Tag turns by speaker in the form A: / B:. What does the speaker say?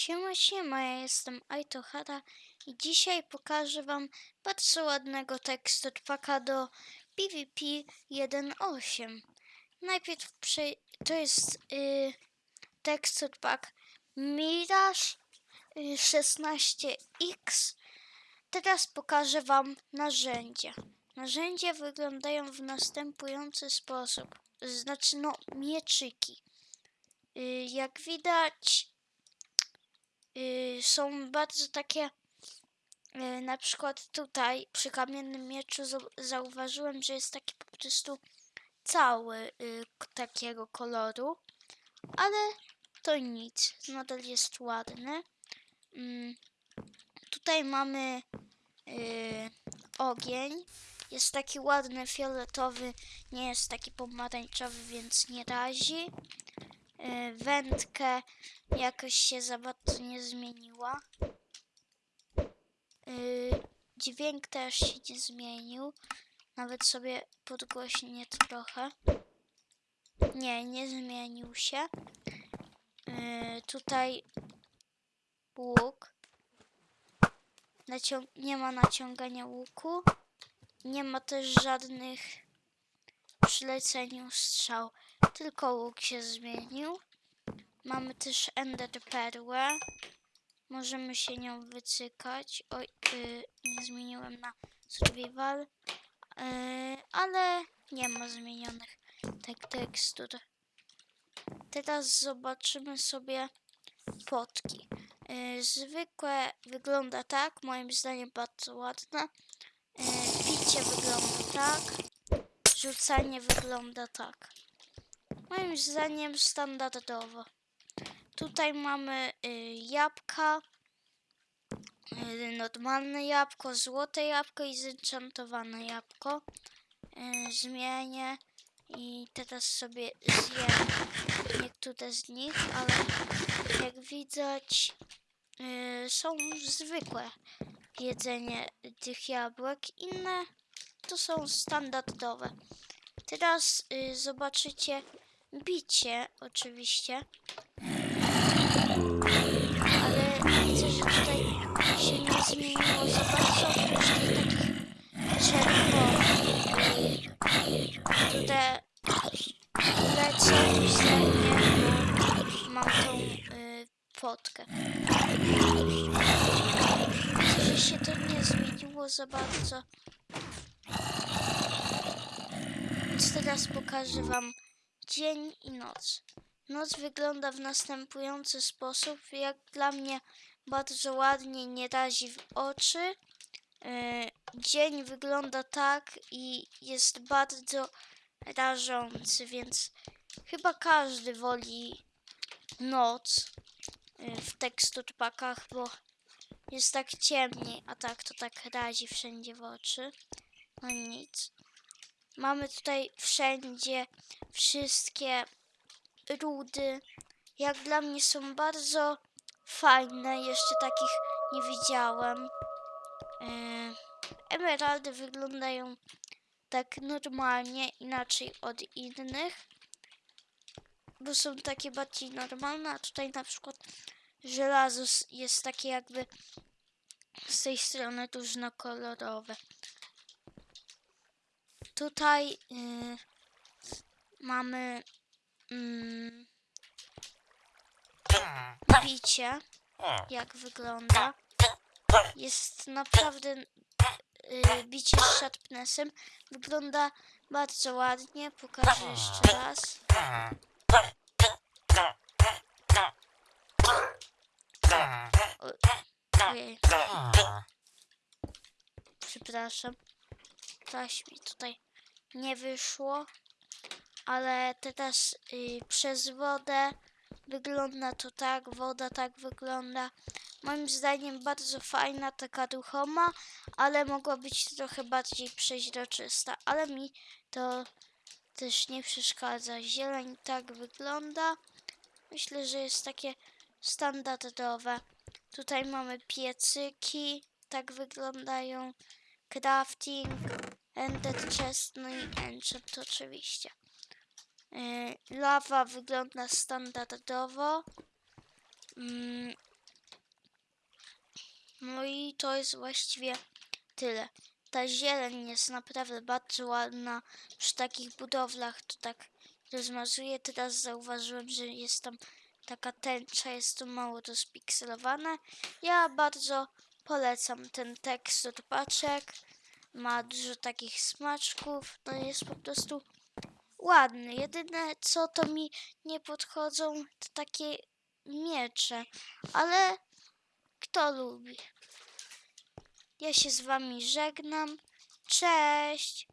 A: Siema, siema, ja jestem Aitohara i dzisiaj pokażę wam bardzo ładnego tekstpaka do PvP 1.8. Najpierw prze... to jest y, tekstpak Mirage y, 16X. Teraz pokażę wam narzędzia. Narzędzia wyglądają w następujący sposób. Znaczy, no, mieczyki. Y, jak widać, y, są bardzo takie. y, Na przykład tutaj przy kamiennym mieczu zau- zauważyłem, że jest taki po prostu cały y, takiego koloru, ale to nic, nadal jest ładny. Mm, Tutaj mamy ogień. Jest taki ładny fioletowy, nie jest taki pomarańczowy, więc nie razi. Y, wędkę jakoś się za bardzo nie zmieniła. Y, dźwięk też się nie zmienił. Nawet sobie podgłośnię trochę. Nie, nie zmienił się. Y, tutaj łuk. Nacią- nie ma naciągania łuku. Nie ma też żadnych przy leceniu strzał. Tylko łuk się zmienił. Mamy też Ender Perłę. Możemy się nią wycykać. Oj, y, nie zmieniłem na survival. Y, ale nie ma zmienionych tak tekstur. Teraz zobaczymy sobie potki. Y, zwykłe wygląda tak, moim zdaniem bardzo ładne. Y, bicie wygląda tak. Rzucanie wygląda tak. Moim zdaniem standardowo. Tutaj mamy y, jabłka. Y, normalne jabłko, złote jabłko i zenchantowane jabłko. Y, zmienię i teraz sobie zjem niektóre z nich, ale jak widać y, są zwykłe jedzenie tych jabłek. Inne to są standardowe. Teraz y, zobaczycie bicie oczywiście. Ale widzę, że tutaj się nie zmieniło za bardzo oprócz tych takich czerwonych. Lecę względnie, bo mam tą y, potkę. Widzę, że się to nie zmieniło za bardzo. Więc teraz pokażę wam dzień i noc. Noc wygląda w następujący sposób. Jak dla mnie bardzo ładnie, nie razi w oczy. Yy, dzień wygląda tak i jest bardzo rażący, więc chyba każdy woli noc yy, w teksturpakach, bo jest tak ciemniej, a tak to tak razi wszędzie w oczy. No nic. Mamy tutaj wszędzie wszystkie rudy. Jak dla mnie są bardzo fajne. Jeszcze takich nie widziałem. Yy, emeraldy wyglądają tak normalnie, inaczej od innych. Bo są takie bardziej normalne, a tutaj na przykład żelazo jest takie jakby z tej strony różnokolorowe. Tutaj yy, mamy mm, bicie, jak wygląda. Jest naprawdę yy, bicie z sharpnessem. Wygląda bardzo ładnie. Pokażę jeszcze raz. Ojej, przepraszam. Coś mi tutaj nie wyszło. Ale teraz y, przez wodę wygląda to tak, woda tak wygląda. Moim zdaniem bardzo fajna, taka ruchoma, ale mogła być trochę bardziej przeźroczysta. Ale mi to też nie przeszkadza. Zieleń tak wygląda. Myślę, że jest takie standardowe. Tutaj mamy piecyki, tak wyglądają. Crafting, Ender Chest, no i Enchant oczywiście. Yy, lawa wygląda standardowo. Mm, to jest właściwie tyle. Ta zieleń jest naprawdę bardzo ładna. Przy takich budowlach to tak rozmazuje. Teraz zauważyłem, że jest tam taka tęcza, jest to mało to spikselowane. Ja bardzo polecam ten tekst od paczek. Ma dużo takich smaczków. No jest po prostu ładny. Jedyne co to mi nie podchodzą to takie miecze. Ale kto lubi? Ja się z wami żegnam. Cześć!